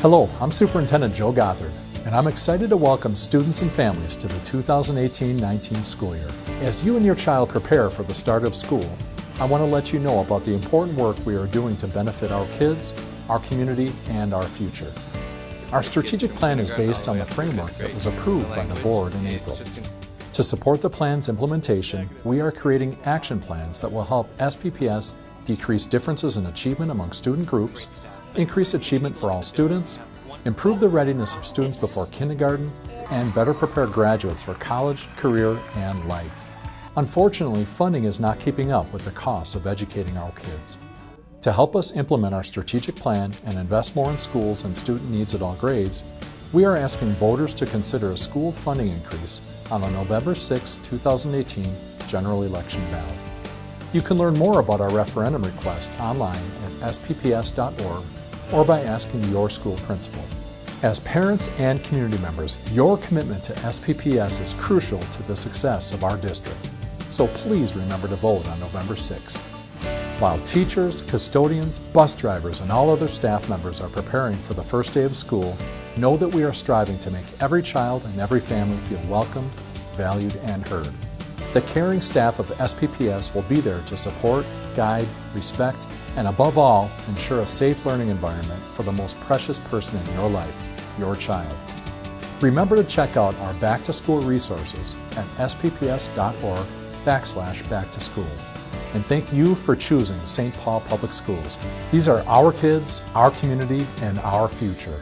Hello, I'm Superintendent Joe Gothard, and I'm excited to welcome students and families to the 2018-19 school year. As you and your child prepare for the start of school, I want to let you know about the important work we are doing to benefit our kids, our community, and our future. Our strategic plan is based on the framework that was approved by the board in April. To support the plan's implementation, we are creating action plans that will help SPPS decrease differences in achievement among student groups, increase achievement for all students, improve the readiness of students before kindergarten, and better prepare graduates for college, career, and life. Unfortunately, funding is not keeping up with the costs of educating our kids. To help us implement our strategic plan and invest more in schools and student needs at all grades, we are asking voters to consider a school funding increase on the November 6, 2018 general election ballot. You can learn more about our referendum request online at spps.org or by asking your school principal. As parents and community members, your commitment to SPPS is crucial to the success of our district. So please remember to vote on November 6th. While teachers, custodians, bus drivers, and all other staff members are preparing for the first day of school, know that we are striving to make every child and every family feel welcomed, valued, and heard. The caring staff of SPPS will be there to support, guide, respect, and above all, ensure a safe learning environment for the most precious person in your life, your child. Remember to check out our back to school resources at spps.org backslash back to school. And thank you for choosing St. Paul Public Schools. These are our kids, our community, and our future.